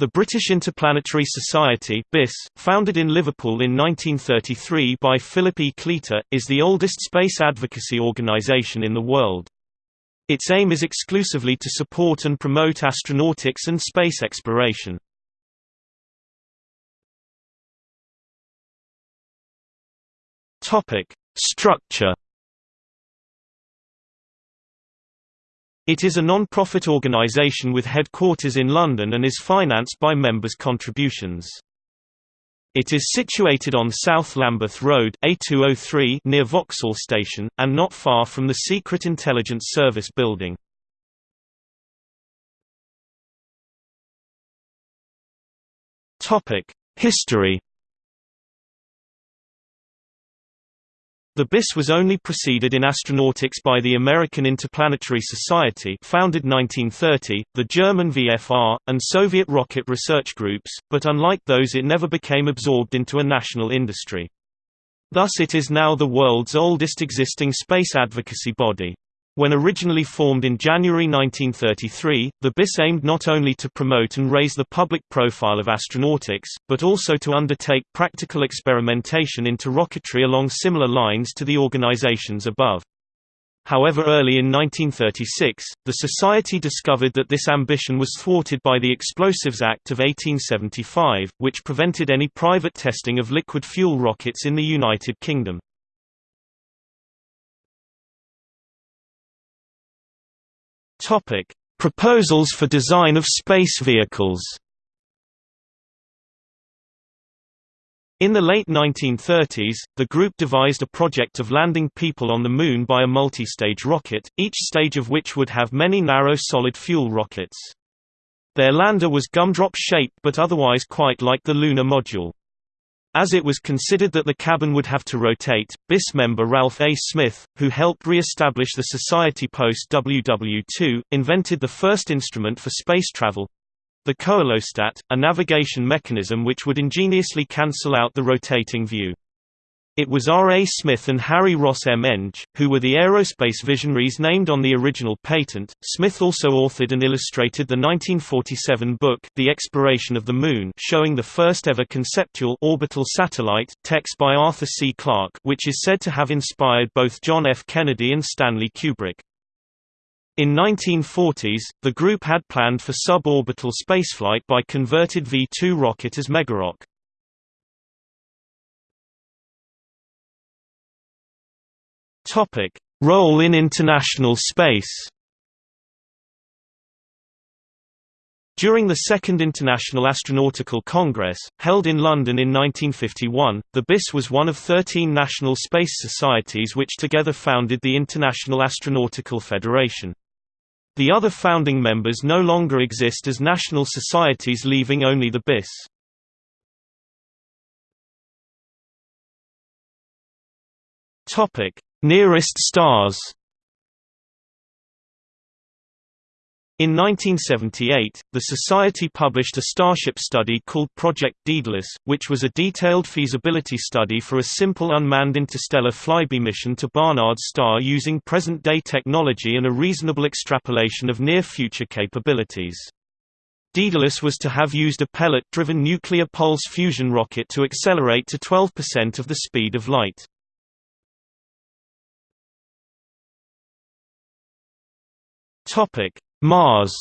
The British Interplanetary Society BIS, founded in Liverpool in 1933 by Philip E. Cleator, is the oldest space advocacy organisation in the world. Its aim is exclusively to support and promote astronautics and space exploration. Structure It is a non-profit organisation with headquarters in London and is financed by members' contributions. It is situated on South Lambeth Road A203 near Vauxhall Station, and not far from the Secret Intelligence Service building. History The BIS was only preceded in astronautics by the American Interplanetary Society founded 1930, the German VFR, and Soviet rocket research groups, but unlike those it never became absorbed into a national industry. Thus it is now the world's oldest existing space advocacy body. When originally formed in January 1933, the BIS aimed not only to promote and raise the public profile of astronautics, but also to undertake practical experimentation into rocketry along similar lines to the organizations above. However early in 1936, the Society discovered that this ambition was thwarted by the Explosives Act of 1875, which prevented any private testing of liquid fuel rockets in the United Kingdom. Topic: Proposals for design of space vehicles. In the late 1930s, the group devised a project of landing people on the Moon by a multi-stage rocket, each stage of which would have many narrow solid fuel rockets. Their lander was gumdrop-shaped but otherwise quite like the lunar module. As it was considered that the cabin would have to rotate, BIS member Ralph A. Smith, who helped re-establish the Society post WW2, invented the first instrument for space travel—the coelostat, a navigation mechanism which would ingeniously cancel out the rotating view. It was R. A. Smith and Harry Ross M. Eng, who were the aerospace visionaries named on the original patent. Smith also authored and illustrated the 1947 book The Exploration of the Moon, showing the first ever conceptual orbital satellite, text by Arthur C. Clarke, which is said to have inspired both John F. Kennedy and Stanley Kubrick. In 1940s, the group had planned for suborbital spaceflight by converted V-2 rocket as Megarock. Topic: Role in international space. During the Second International Astronautical Congress, held in London in 1951, the BIS was one of 13 national space societies which together founded the International Astronautical Federation. The other founding members no longer exist as national societies leaving only the BIS. Topic: Nearest stars In 1978, the Society published a Starship study called Project Daedalus, which was a detailed feasibility study for a simple unmanned interstellar flyby mission to Barnard's star using present-day technology and a reasonable extrapolation of near-future capabilities. Daedalus was to have used a pellet-driven nuclear pulse fusion rocket to accelerate to 12% of the speed of light. Topic: Mars.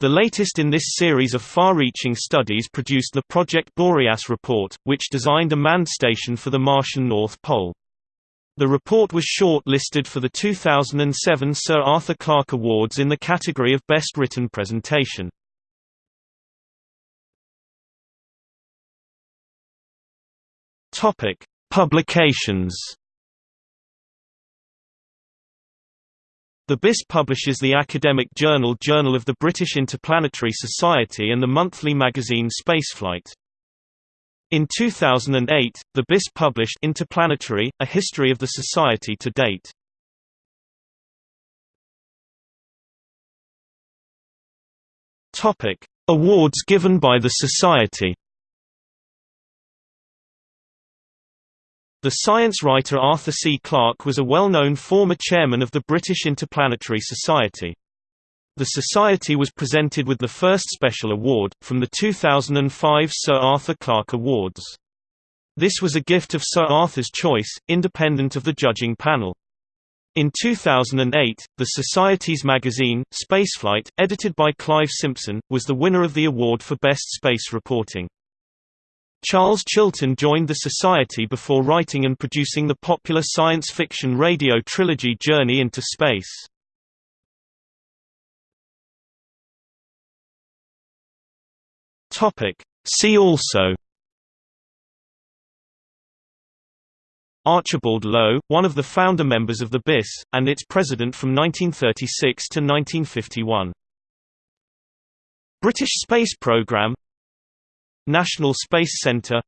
The latest in this series of far-reaching studies produced the Project Boreas report, which designed a manned station for the Martian North Pole. The report was short-listed for the 2007 Sir Arthur Clarke Awards in the category of Best Written Presentation. Topic: Publications. The BIS publishes the academic journal Journal of the British Interplanetary Society and the monthly magazine Spaceflight. In 2008, the BIS published Interplanetary, A History of the Society to Date. Awards given by the Society The science writer Arthur C. Clarke was a well-known former chairman of the British Interplanetary Society. The Society was presented with the first special award, from the 2005 Sir Arthur Clarke Awards. This was a gift of Sir Arthur's choice, independent of the judging panel. In 2008, the Society's magazine, Spaceflight, edited by Clive Simpson, was the winner of the award for Best Space Reporting. Charles Chilton joined the Society before writing and producing the popular science fiction radio trilogy Journey into Space. See also Archibald Low, one of the founder members of the BIS, and its president from 1936 to 1951. British Space Programme National Space Centre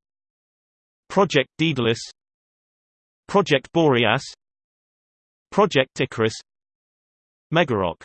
Project Daedalus Project Boreas Project Icarus Megarock